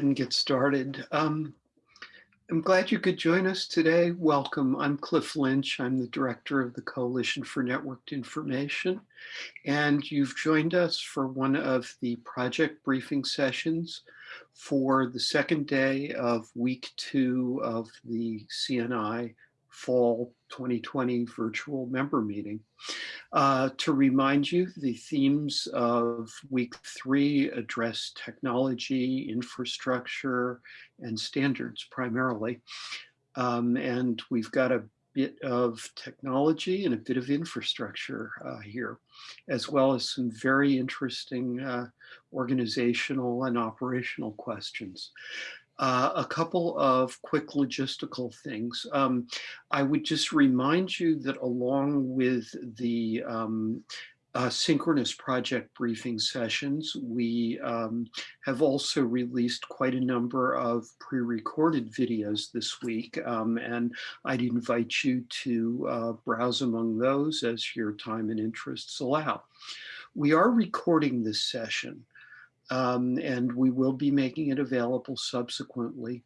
ahead and get started. Um, I'm glad you could join us today. Welcome. I'm Cliff Lynch. I'm the director of the Coalition for Networked Information. And you've joined us for one of the project briefing sessions for the second day of week two of the CNI fall 2020 virtual member meeting. Uh, to remind you, the themes of week three address technology, infrastructure, and standards primarily. Um, and we've got a bit of technology and a bit of infrastructure uh, here, as well as some very interesting uh, organizational and operational questions. Uh, a couple of quick logistical things. Um, I would just remind you that along with the um, uh, synchronous project briefing sessions, we um, have also released quite a number of pre-recorded videos this week, um, and I'd invite you to uh, browse among those as your time and interests allow. We are recording this session, um, and we will be making it available subsequently.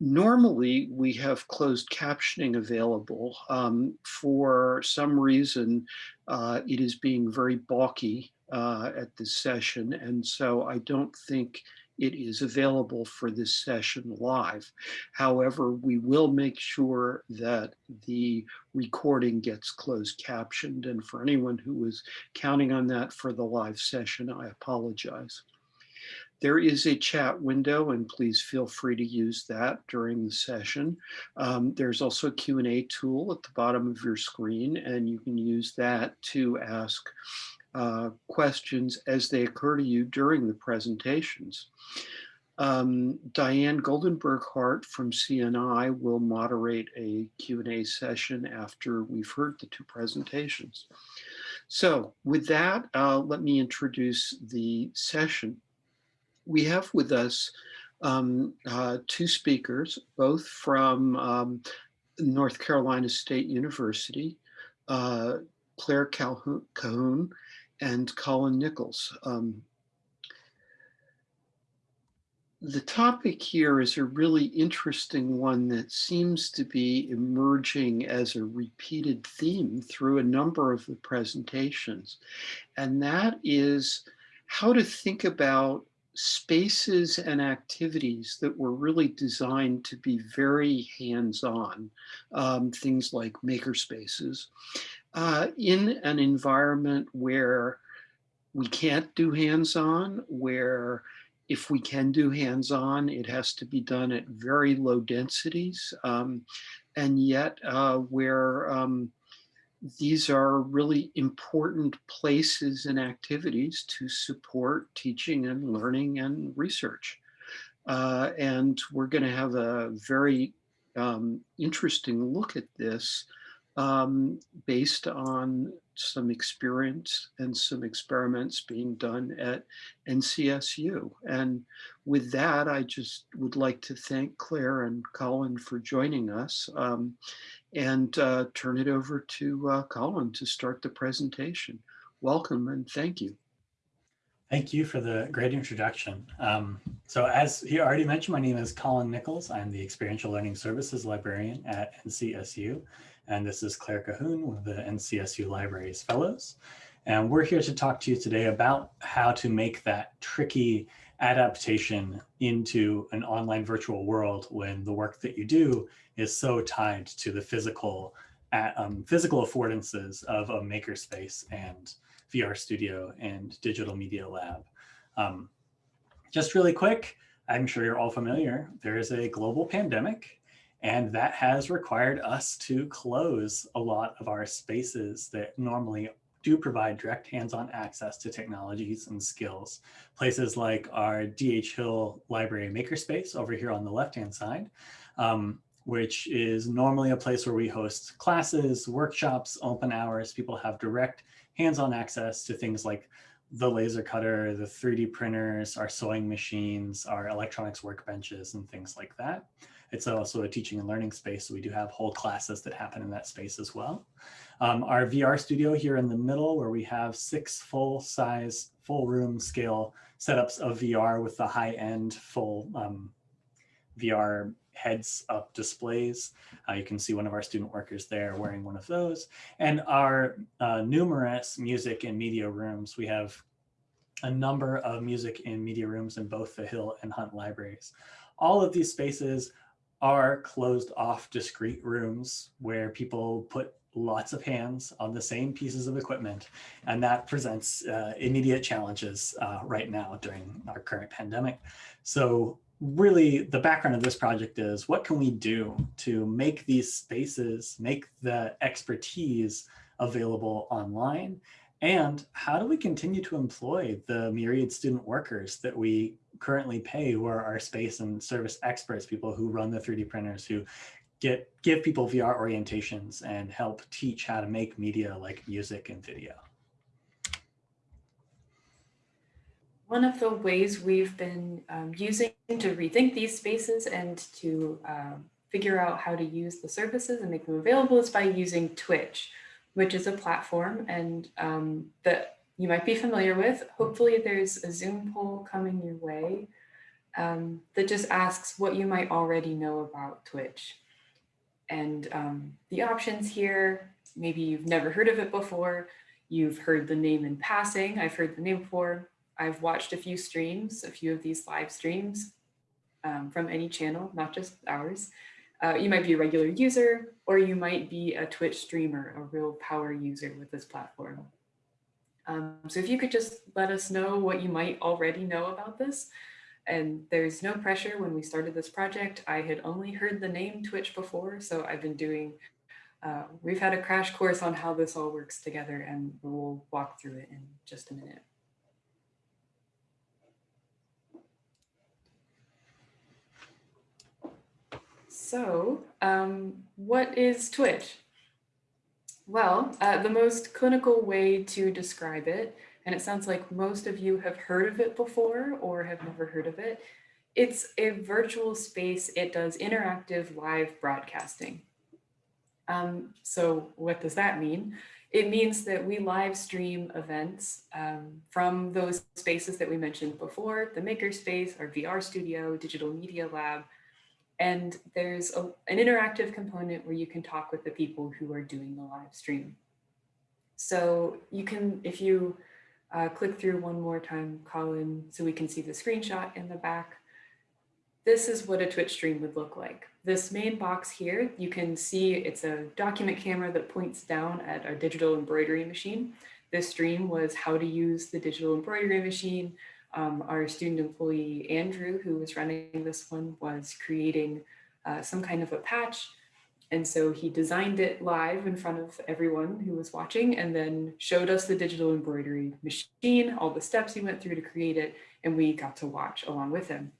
Normally, we have closed captioning available. Um, for some reason, uh, it is being very balky uh, at this session, and so I don't think it is available for this session live. However, we will make sure that the recording gets closed captioned, and for anyone who was counting on that for the live session, I apologize. There is a chat window and please feel free to use that during the session. Um, there's also a Q&A tool at the bottom of your screen and you can use that to ask uh, questions as they occur to you during the presentations. Um, Diane Goldenberg-Hart from CNI will moderate a Q&A session after we've heard the two presentations. So with that, uh, let me introduce the session we have with us um, uh, two speakers, both from um, North Carolina State University, uh, Claire Calhoun and Colin Nichols. Um, the topic here is a really interesting one that seems to be emerging as a repeated theme through a number of the presentations. And that is how to think about spaces and activities that were really designed to be very hands-on, um, things like maker spaces, uh, in an environment where we can't do hands-on, where if we can do hands-on, it has to be done at very low densities, um, and yet uh, where um, these are really important places and activities to support teaching and learning and research. Uh, and we're going to have a very um, interesting look at this um, based on some experience and some experiments being done at NCSU. And with that, I just would like to thank Claire and Colin for joining us. Um, and uh, turn it over to uh, Colin to start the presentation. Welcome and thank you. Thank you for the great introduction. Um, so as he already mentioned, my name is Colin Nichols. I'm the Experiential Learning Services Librarian at NCSU. And this is Claire Cahoon, one of the NCSU Libraries Fellows. And we're here to talk to you today about how to make that tricky adaptation into an online virtual world when the work that you do is so tied to the physical um, physical affordances of a makerspace and VR studio and digital media lab. Um, just really quick, I'm sure you're all familiar, there is a global pandemic and that has required us to close a lot of our spaces that normally do provide direct hands-on access to technologies and skills. Places like our DH Hill Library Makerspace over here on the left-hand side, um, which is normally a place where we host classes, workshops, open hours. People have direct hands-on access to things like the laser cutter, the 3D printers, our sewing machines, our electronics workbenches, and things like that. It's also a teaching and learning space. So we do have whole classes that happen in that space as well. Um, our VR studio here in the middle where we have six full size, full room scale setups of VR with the high end full um, VR heads up displays. Uh, you can see one of our student workers there wearing one of those. And our uh, numerous music and media rooms, we have a number of music and media rooms in both the Hill and Hunt libraries. All of these spaces are closed off discrete rooms where people put lots of hands on the same pieces of equipment. And that presents uh, immediate challenges uh, right now during our current pandemic. So really the background of this project is what can we do to make these spaces, make the expertise available online and how do we continue to employ the myriad student workers that we currently pay who are our space and service experts, people who run the 3D printers, who get give people VR orientations and help teach how to make media like music and video. One of the ways we've been um, using to rethink these spaces and to um, figure out how to use the services and make them available is by using Twitch which is a platform and um, that you might be familiar with. Hopefully there's a Zoom poll coming your way um, that just asks what you might already know about Twitch. And um, the options here, maybe you've never heard of it before, you've heard the name in passing, I've heard the name before, I've watched a few streams, a few of these live streams um, from any channel, not just ours. Uh, you might be a regular user, or you might be a Twitch streamer, a real power user with this platform. Um, so if you could just let us know what you might already know about this. And there's no pressure when we started this project. I had only heard the name Twitch before, so I've been doing, uh, we've had a crash course on how this all works together and we'll walk through it in just a minute. So um, what is Twitch? Well, uh, the most clinical way to describe it, and it sounds like most of you have heard of it before or have never heard of it, it's a virtual space. It does interactive live broadcasting. Um, so what does that mean? It means that we live stream events um, from those spaces that we mentioned before, the Makerspace, our VR studio, Digital Media Lab, and there's a, an interactive component where you can talk with the people who are doing the live stream. So you can, if you uh, click through one more time, Colin, so we can see the screenshot in the back. This is what a Twitch stream would look like. This main box here, you can see it's a document camera that points down at our digital embroidery machine. This stream was how to use the digital embroidery machine, um, our student employee, Andrew, who was running this one, was creating uh, some kind of a patch. And so he designed it live in front of everyone who was watching and then showed us the digital embroidery machine, all the steps he went through to create it, and we got to watch along with him.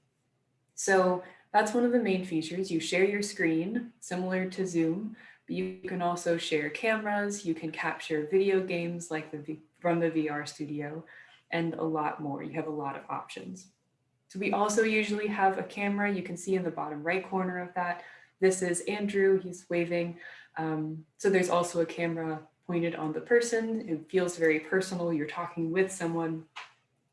So that's one of the main features. You share your screen, similar to Zoom, but you can also share cameras, you can capture video games like the from the VR studio, and a lot more. You have a lot of options. So we also usually have a camera. You can see in the bottom right corner of that. This is Andrew, he's waving. Um, so there's also a camera pointed on the person. It feels very personal. You're talking with someone.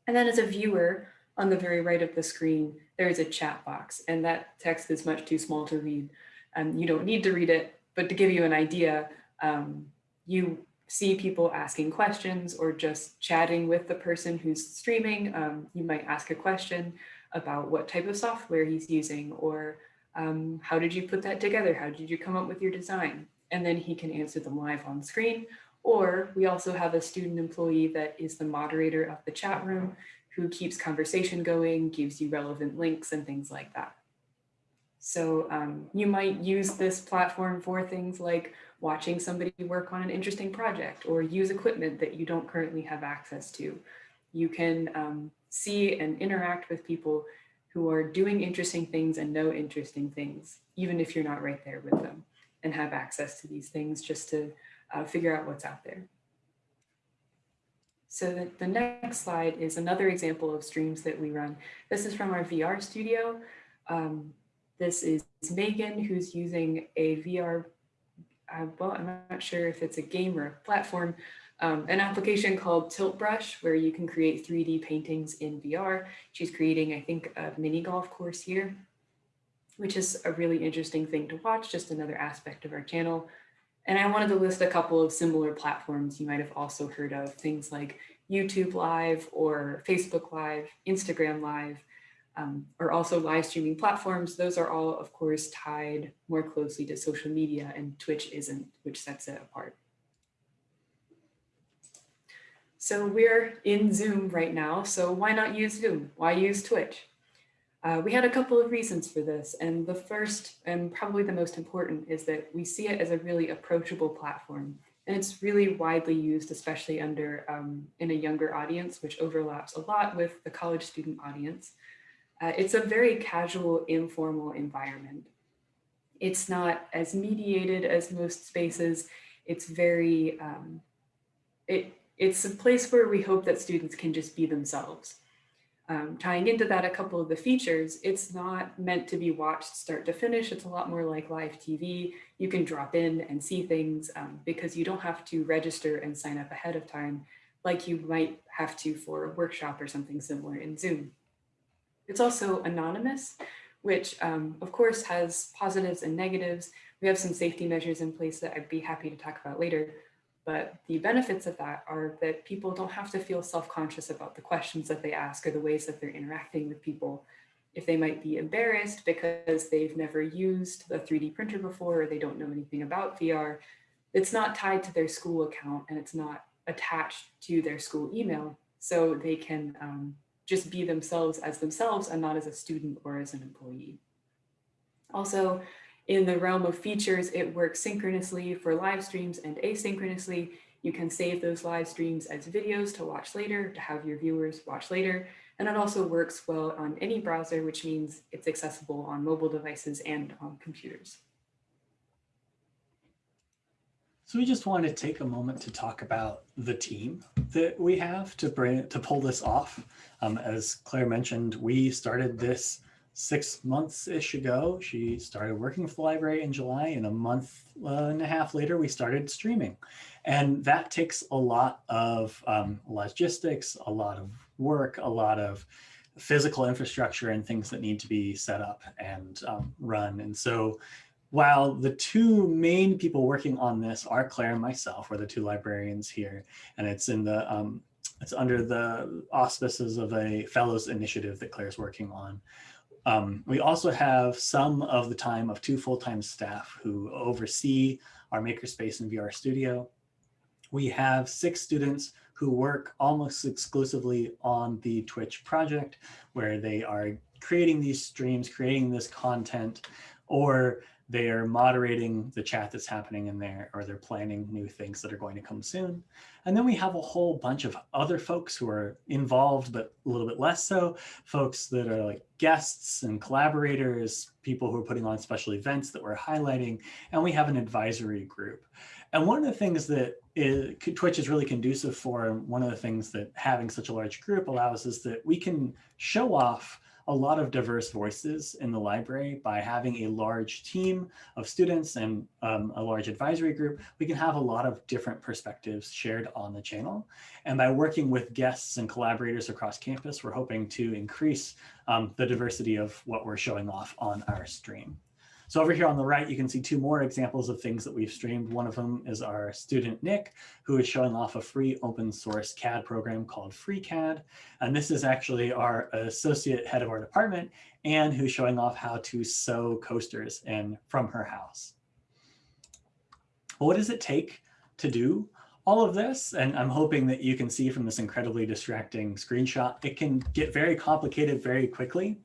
And then as a viewer on the very right of the screen, there is a chat box and that text is much too small to read. And you don't need to read it, but to give you an idea, um, you see people asking questions or just chatting with the person who's streaming. Um, you might ask a question about what type of software he's using or um, how did you put that together? How did you come up with your design? And then he can answer them live on screen. Or we also have a student employee that is the moderator of the chat room who keeps conversation going, gives you relevant links and things like that. So um, you might use this platform for things like watching somebody work on an interesting project or use equipment that you don't currently have access to. You can um, see and interact with people who are doing interesting things and know interesting things, even if you're not right there with them and have access to these things just to uh, figure out what's out there. So the, the next slide is another example of streams that we run. This is from our VR studio. Um, This is Megan, who's using a VR, uh, well, I'm not sure if it's a game or a platform, um, an application called Tilt Brush, where you can create 3D paintings in VR. She's creating, I think, a mini golf course here, which is a really interesting thing to watch, just another aspect of our channel. And I wanted to list a couple of similar platforms you might have also heard of, things like YouTube Live or Facebook Live, Instagram Live, um, are also live streaming platforms. Those are all, of course, tied more closely to social media and Twitch isn't, which sets it apart. So we're in Zoom right now, so why not use Zoom? Why use Twitch? Uh, we had a couple of reasons for this, and the first and probably the most important is that we see it as a really approachable platform, and it's really widely used, especially under um, in a younger audience, which overlaps a lot with the college student audience. Uh, it's a very casual, informal environment. It's not as mediated as most spaces. It's very, um, it, it's a place where we hope that students can just be themselves. Um, tying into that, a couple of the features, it's not meant to be watched start to finish. It's a lot more like live TV. You can drop in and see things um, because you don't have to register and sign up ahead of time like you might have to for a workshop or something similar in Zoom. It's also anonymous, which um, of course has positives and negatives. We have some safety measures in place that I'd be happy to talk about later. But the benefits of that are that people don't have to feel self-conscious about the questions that they ask or the ways that they're interacting with people. If they might be embarrassed because they've never used a 3D printer before or they don't know anything about VR, it's not tied to their school account and it's not attached to their school email. So they can um, just be themselves as themselves and not as a student or as an employee. Also, in the realm of features, it works synchronously for live streams and asynchronously. You can save those live streams as videos to watch later, to have your viewers watch later. And it also works well on any browser, which means it's accessible on mobile devices and on computers. So we just want to take a moment to talk about the team that we have to bring to pull this off. Um, as Claire mentioned, we started this six months-ish ago. She started working for the library in July and a month uh, and a half later, we started streaming. And that takes a lot of um, logistics, a lot of work, a lot of physical infrastructure and things that need to be set up and um, run. And so while the two main people working on this are Claire and myself, we're the two librarians here, and it's in the um, it's under the auspices of a fellows initiative that Claire's working on. Um, we also have some of the time of two full-time staff who oversee our Makerspace and VR studio. We have six students who work almost exclusively on the Twitch project, where they are creating these streams, creating this content, or they are moderating the chat that's happening in there, or they're planning new things that are going to come soon. And then we have a whole bunch of other folks who are involved, but a little bit less so, folks that are like guests and collaborators, people who are putting on special events that we're highlighting, and we have an advisory group. And one of the things that is, Twitch is really conducive for, and one of the things that having such a large group allows is that we can show off a lot of diverse voices in the library by having a large team of students and um, a large advisory group, we can have a lot of different perspectives shared on the channel. And by working with guests and collaborators across campus, we're hoping to increase um, the diversity of what we're showing off on our stream. So over here on the right, you can see two more examples of things that we've streamed. One of them is our student Nick, who is showing off a free open source CAD program called FreeCAD. And this is actually our associate head of our department, and who's showing off how to sew coasters in from her house. what does it take to do all of this, and I'm hoping that you can see from this incredibly distracting screenshot, it can get very complicated very quickly.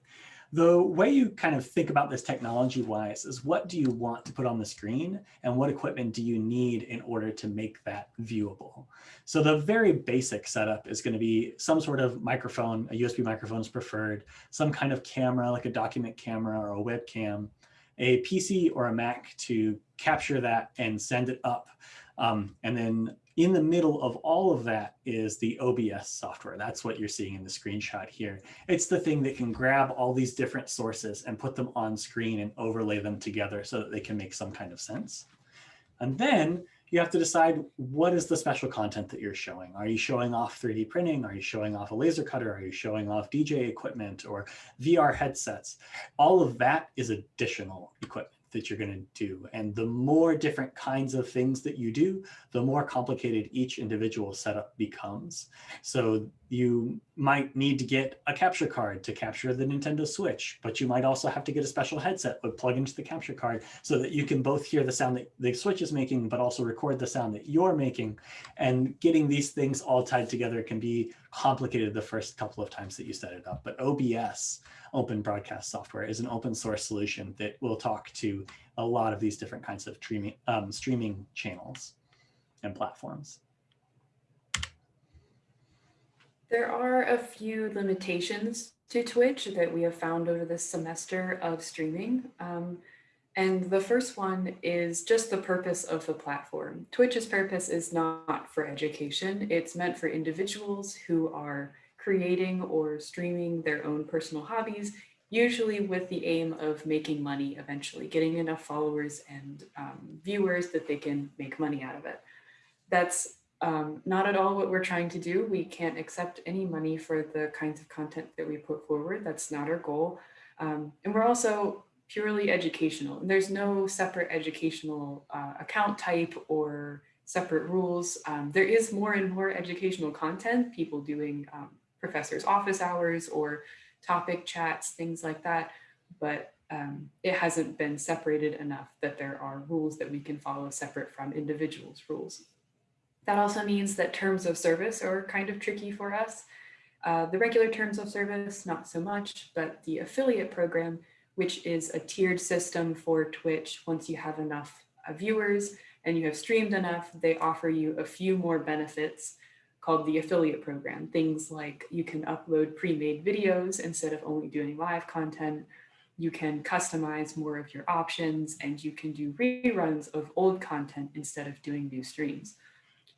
The way you kind of think about this technology wise is what do you want to put on the screen and what equipment do you need in order to make that viewable? So the very basic setup is going to be some sort of microphone, a USB microphone is preferred, some kind of camera like a document camera or a webcam, a PC or a Mac to capture that and send it up Um, and then in the middle of all of that is the OBS software. That's what you're seeing in the screenshot here. It's the thing that can grab all these different sources and put them on screen and overlay them together so that they can make some kind of sense. And then you have to decide what is the special content that you're showing. Are you showing off 3D printing? Are you showing off a laser cutter? Are you showing off DJ equipment or VR headsets? All of that is additional equipment that you're going to do. And the more different kinds of things that you do, the more complicated each individual setup becomes. So you might need to get a capture card to capture the Nintendo Switch, but you might also have to get a special headset that plug into the capture card so that you can both hear the sound that the Switch is making, but also record the sound that you're making. And getting these things all tied together can be complicated the first couple of times that you set it up. But OBS, Open Broadcast Software, is an open source solution that will talk to a lot of these different kinds of streaming, um, streaming channels and platforms. There are a few limitations to Twitch that we have found over this semester of streaming. Um, and the first one is just the purpose of the platform. Twitch's purpose is not for education. It's meant for individuals who are creating or streaming their own personal hobbies, usually with the aim of making money eventually, getting enough followers and um, viewers that they can make money out of it. That's um, not at all what we're trying to do. We can't accept any money for the kinds of content that we put forward. That's not our goal. Um, and we're also purely educational. And there's no separate educational uh, account type or separate rules. Um, there is more and more educational content, people doing um, professors' office hours or topic chats, things like that. But um, it hasn't been separated enough that there are rules that we can follow separate from individuals' rules. That also means that terms of service are kind of tricky for us. Uh, the regular terms of service, not so much, but the affiliate program, which is a tiered system for Twitch. Once you have enough uh, viewers and you have streamed enough, they offer you a few more benefits called the affiliate program. Things like you can upload pre-made videos instead of only doing live content. You can customize more of your options and you can do reruns of old content instead of doing new streams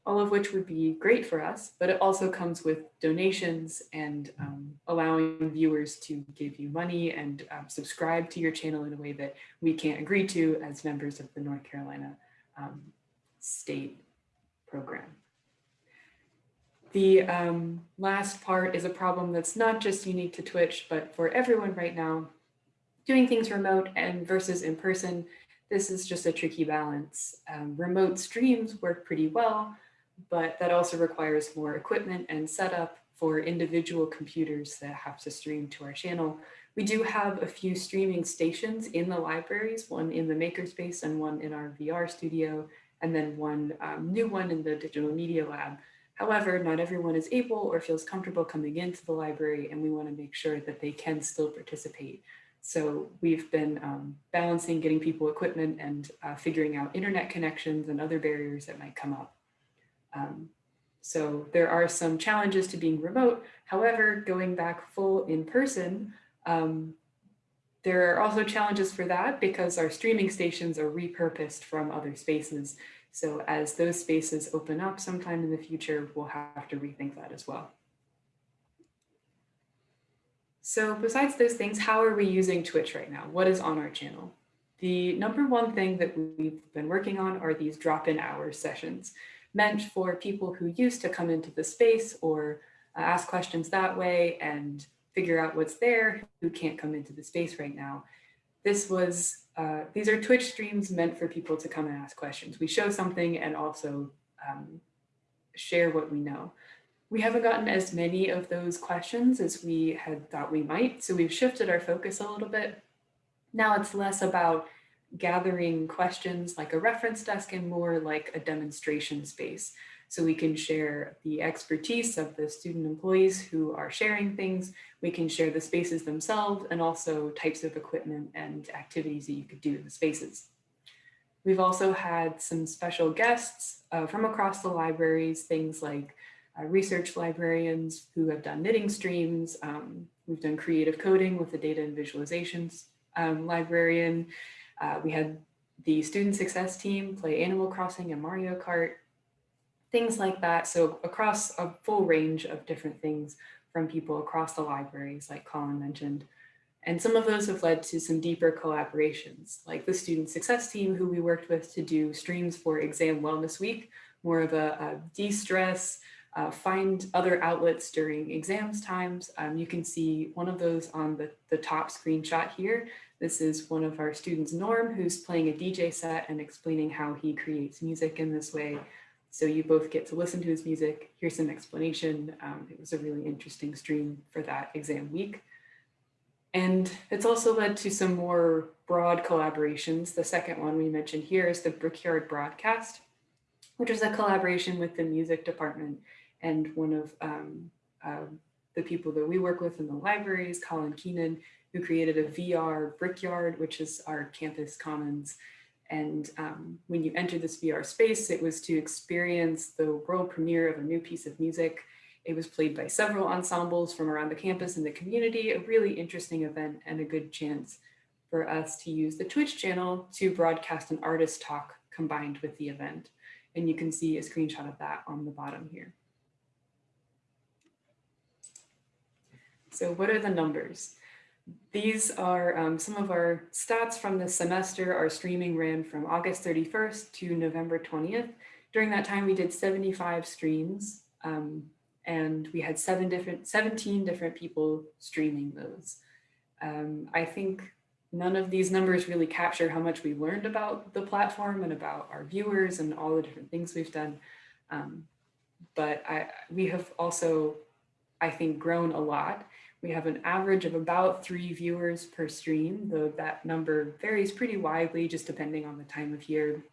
all of which would be great for us, but it also comes with donations and um, allowing viewers to give you money and um, subscribe to your channel in a way that we can't agree to as members of the North Carolina um, state program. The um, last part is a problem that's not just unique to Twitch, but for everyone right now, doing things remote and versus in person, this is just a tricky balance. Um, remote streams work pretty well, but that also requires more equipment and setup for individual computers that have to stream to our channel. We do have a few streaming stations in the libraries, one in the makerspace and one in our VR studio, and then one um, new one in the digital media lab. However, not everyone is able or feels comfortable coming into the library and we wanna make sure that they can still participate. So we've been um, balancing getting people equipment and uh, figuring out internet connections and other barriers that might come up. Um, so there are some challenges to being remote. However, going back full in person, um, there are also challenges for that because our streaming stations are repurposed from other spaces. So as those spaces open up sometime in the future, we'll have to rethink that as well. So besides those things, how are we using Twitch right now? What is on our channel? The number one thing that we've been working on are these drop-in hours sessions meant for people who used to come into the space or uh, ask questions that way and figure out what's there who can't come into the space right now. This was, uh, these are Twitch streams meant for people to come and ask questions. We show something and also um, share what we know. We haven't gotten as many of those questions as we had thought we might, so we've shifted our focus a little bit. Now it's less about gathering questions like a reference desk and more like a demonstration space. So we can share the expertise of the student employees who are sharing things. We can share the spaces themselves and also types of equipment and activities that you could do in the spaces. We've also had some special guests uh, from across the libraries, things like uh, research librarians who have done knitting streams. Um, we've done creative coding with the data and visualizations um, librarian, uh, we had the student success team play Animal Crossing and Mario Kart, things like that. So across a full range of different things from people across the libraries, like Colin mentioned. And some of those have led to some deeper collaborations, like the student success team who we worked with to do streams for Exam Wellness Week, more of a, a de-stress, uh, find other outlets during exams times. Um, you can see one of those on the, the top screenshot here. This is one of our students, Norm, who's playing a DJ set and explaining how he creates music in this way. So you both get to listen to his music, hear some explanation. Um, it was a really interesting stream for that exam week. And it's also led to some more broad collaborations. The second one we mentioned here is the Brickyard Broadcast, which is a collaboration with the music department and one of um, uh, the people that we work with in the libraries, Colin Keenan, who created a VR Brickyard, which is our campus commons. And um, when you enter this VR space, it was to experience the world premiere of a new piece of music. It was played by several ensembles from around the campus and the community, a really interesting event and a good chance for us to use the Twitch channel to broadcast an artist talk combined with the event. And you can see a screenshot of that on the bottom here. So what are the numbers? These are um, some of our stats from the semester. Our streaming ran from August 31st to November 20th. During that time, we did 75 streams um, and we had seven different, 17 different people streaming those. Um, I think none of these numbers really capture how much we learned about the platform and about our viewers and all the different things we've done. Um, but I, we have also, I think, grown a lot we have an average of about three viewers per stream, though that number varies pretty widely just depending on the time of year.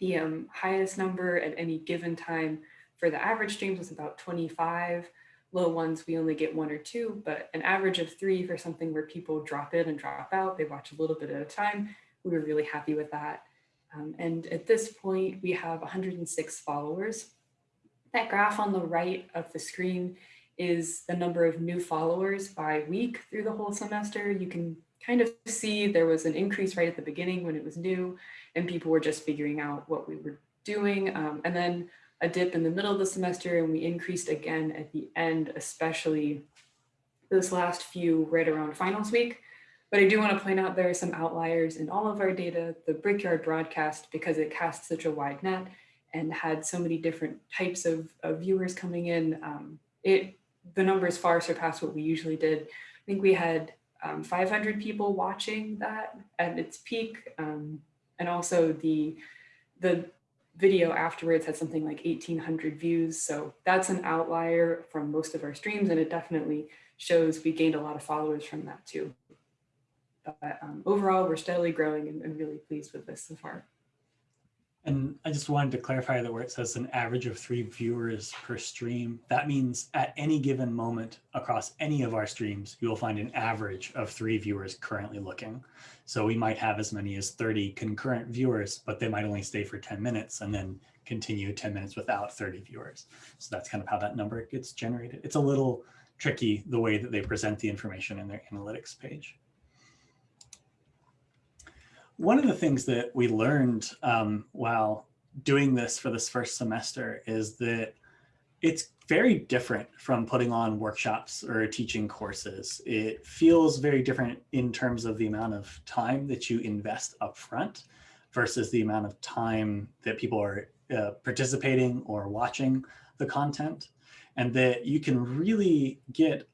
The um, highest number at any given time for the average streams was about 25. Low ones, we only get one or two, but an average of three for something where people drop in and drop out. They watch a little bit at a time. We were really happy with that. Um, and at this point, we have 106 followers. That graph on the right of the screen is the number of new followers by week through the whole semester. You can kind of see there was an increase right at the beginning when it was new and people were just figuring out what we were doing. Um, and then a dip in the middle of the semester and we increased again at the end, especially those last few right around finals week. But I do want to point out there are some outliers in all of our data. The Brickyard broadcast, because it cast such a wide net and had so many different types of, of viewers coming in, um, it the numbers far surpassed what we usually did. I think we had um, 500 people watching that at its peak. Um, and also the, the video afterwards had something like 1800 views. So that's an outlier from most of our streams. And it definitely shows we gained a lot of followers from that too. But um, overall, we're steadily growing and, and really pleased with this so far. And I just wanted to clarify that where it says an average of three viewers per stream, that means at any given moment across any of our streams, you will find an average of three viewers currently looking. So we might have as many as 30 concurrent viewers, but they might only stay for 10 minutes and then continue 10 minutes without 30 viewers. So that's kind of how that number gets generated. It's a little tricky the way that they present the information in their analytics page one of the things that we learned um, while doing this for this first semester is that it's very different from putting on workshops or teaching courses. It feels very different in terms of the amount of time that you invest upfront versus the amount of time that people are uh, participating or watching the content and that you can really get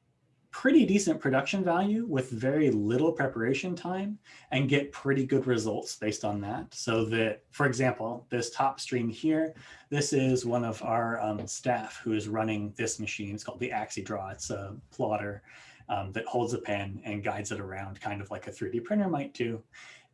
pretty decent production value with very little preparation time and get pretty good results based on that. So that, for example, this top stream here, this is one of our um, staff who is running this machine. It's called the AxiDraw. It's a plotter um, that holds a pen and guides it around kind of like a 3D printer might do.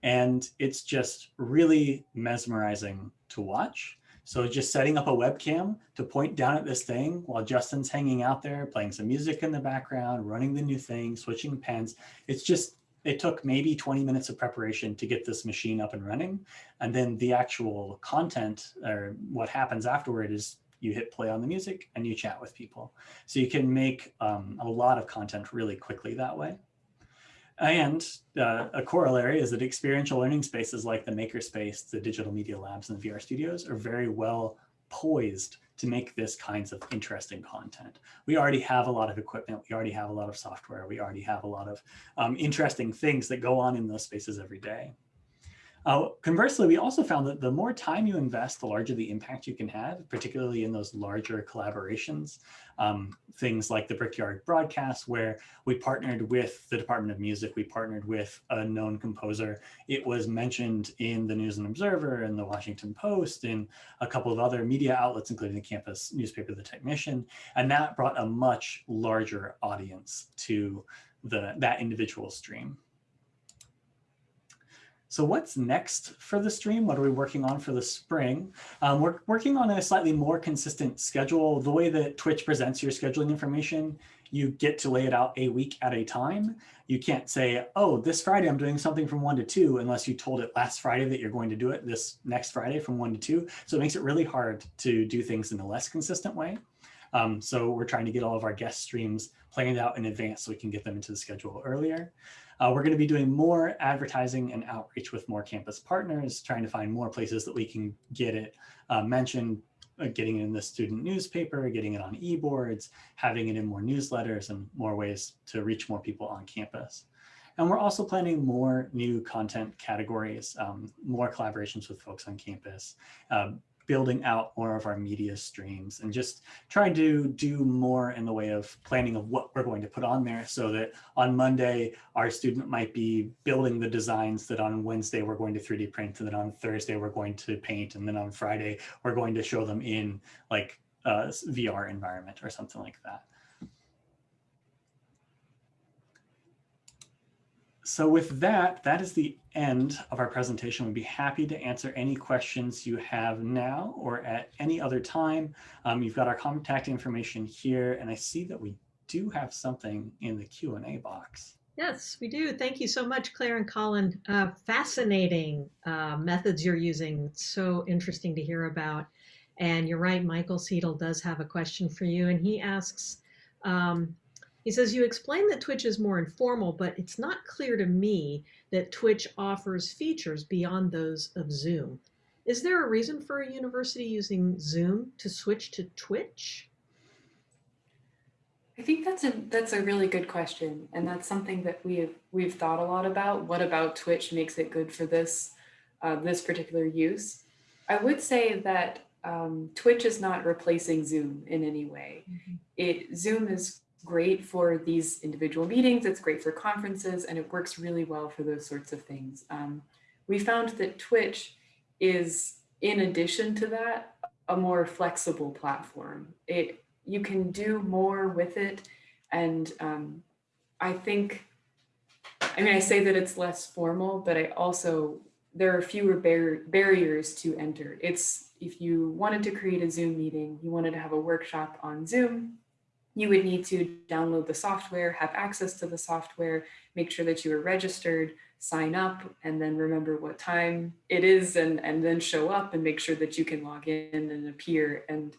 And it's just really mesmerizing to watch. So just setting up a webcam to point down at this thing while Justin's hanging out there, playing some music in the background, running the new thing, switching pens. It's just, it took maybe 20 minutes of preparation to get this machine up and running. And then the actual content or what happens afterward is you hit play on the music and you chat with people. So you can make um, a lot of content really quickly that way. And uh, a corollary is that experiential learning spaces like the Makerspace, the digital media labs, and the VR studios are very well poised to make this kinds of interesting content. We already have a lot of equipment. We already have a lot of software. We already have a lot of um, interesting things that go on in those spaces every day. Uh, conversely, we also found that the more time you invest, the larger the impact you can have, particularly in those larger collaborations. Um, things like the Brickyard broadcast, where we partnered with the Department of Music, we partnered with a known composer. It was mentioned in the News and Observer and the Washington Post and a couple of other media outlets, including the campus newspaper, The Technician. And that brought a much larger audience to the, that individual stream. So what's next for the stream? What are we working on for the spring? Um, we're working on a slightly more consistent schedule. The way that Twitch presents your scheduling information, you get to lay it out a week at a time. You can't say, oh, this Friday I'm doing something from one to two, unless you told it last Friday that you're going to do it this next Friday from one to two. So it makes it really hard to do things in a less consistent way. Um, so we're trying to get all of our guest streams planned out in advance so we can get them into the schedule earlier. Uh, we're going to be doing more advertising and outreach with more campus partners, trying to find more places that we can get it uh, mentioned, uh, getting it in the student newspaper, getting it on e-boards, having it in more newsletters and more ways to reach more people on campus. And we're also planning more new content categories, um, more collaborations with folks on campus, um, building out more of our media streams and just trying to do more in the way of planning of what we're going to put on there so that on Monday, our student might be building the designs that on Wednesday we're going to 3D print and then on Thursday we're going to paint and then on Friday we're going to show them in like uh, a VR environment or something like that. So with that, that is the end of our presentation. We'd be happy to answer any questions you have now or at any other time. Um, you've got our contact information here, and I see that we do have something in the Q&A box. Yes, we do. Thank you so much, Claire and Colin. Uh, fascinating uh, methods you're using. So interesting to hear about. And you're right, Michael Seidel does have a question for you, and he asks, um, he says, you explain that Twitch is more informal, but it's not clear to me that Twitch offers features beyond those of Zoom. Is there a reason for a university using Zoom to switch to Twitch? I think that's a that's a really good question, and that's something that we have we've thought a lot about. What about Twitch makes it good for this uh, this particular use? I would say that um, Twitch is not replacing Zoom in any way. Mm -hmm. It Zoom is great for these individual meetings, it's great for conferences, and it works really well for those sorts of things. Um, we found that Twitch is, in addition to that, a more flexible platform. It You can do more with it, and um, I think, I mean, I say that it's less formal, but I also, there are fewer bar barriers to enter. It's, if you wanted to create a Zoom meeting, you wanted to have a workshop on Zoom, you would need to download the software, have access to the software, make sure that you are registered, sign up, and then remember what time it is and, and then show up and make sure that you can log in and appear. And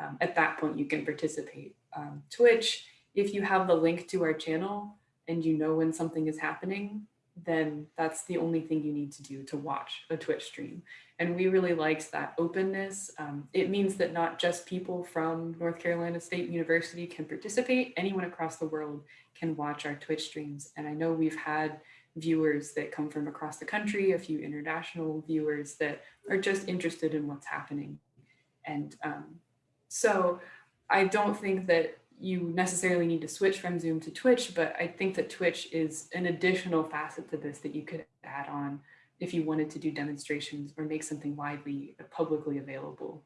um, at that point, you can participate. Um, Twitch, if you have the link to our channel and you know when something is happening, then that's the only thing you need to do to watch a Twitch stream. And we really liked that openness. Um, it means that not just people from North Carolina State University can participate, anyone across the world can watch our Twitch streams. And I know we've had viewers that come from across the country, a few international viewers that are just interested in what's happening. And um, so I don't think that you necessarily need to switch from Zoom to Twitch, but I think that Twitch is an additional facet to this that you could add on if you wanted to do demonstrations or make something widely publicly available.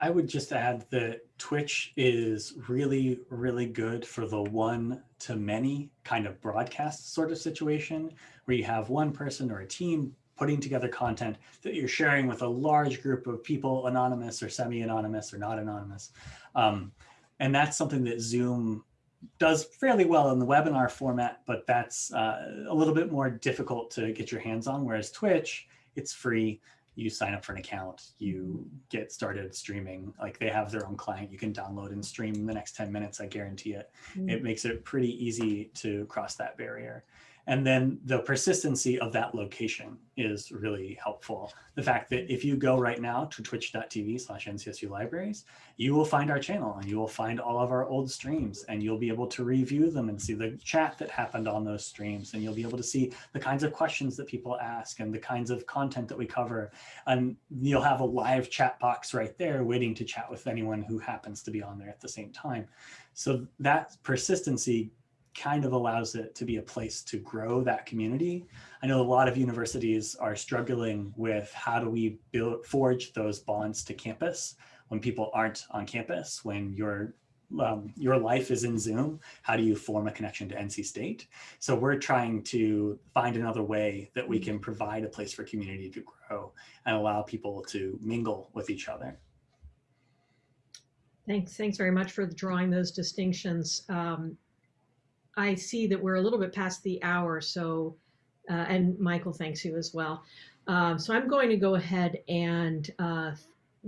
I would just add that Twitch is really, really good for the one to many kind of broadcast sort of situation where you have one person or a team putting together content that you're sharing with a large group of people, anonymous or semi-anonymous or not anonymous. Um, and that's something that Zoom does fairly well in the webinar format, but that's uh, a little bit more difficult to get your hands on. Whereas Twitch, it's free. you sign up for an account, you get started streaming. Like they have their own client you can download and stream in the next 10 minutes, I guarantee it. It makes it pretty easy to cross that barrier. And then the persistency of that location is really helpful. The fact that if you go right now to twitch.tv slash NCSU libraries, you will find our channel and you will find all of our old streams and you'll be able to review them and see the chat that happened on those streams. And you'll be able to see the kinds of questions that people ask and the kinds of content that we cover. And you'll have a live chat box right there waiting to chat with anyone who happens to be on there at the same time. So that persistency kind of allows it to be a place to grow that community. I know a lot of universities are struggling with how do we build forge those bonds to campus when people aren't on campus, when your um, your life is in Zoom, how do you form a connection to NC State? So we're trying to find another way that we can provide a place for community to grow and allow people to mingle with each other. Thanks, thanks very much for drawing those distinctions. Um, I see that we're a little bit past the hour, so, uh, and Michael thanks you as well. Um, so I'm going to go ahead and uh,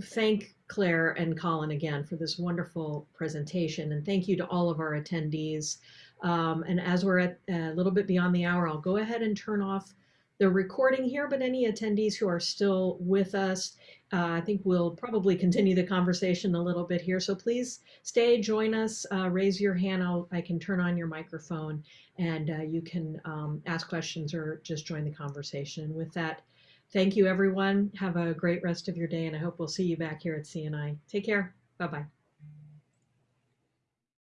thank Claire and Colin again for this wonderful presentation, and thank you to all of our attendees. Um, and as we're at a little bit beyond the hour, I'll go ahead and turn off the recording here, but any attendees who are still with us, uh, I think we'll probably continue the conversation a little bit here. So please stay, join us, uh, raise your hand. I'll, I can turn on your microphone and uh, you can um, ask questions or just join the conversation. With that, thank you everyone. Have a great rest of your day and I hope we'll see you back here at CNI. Take care. Bye-bye.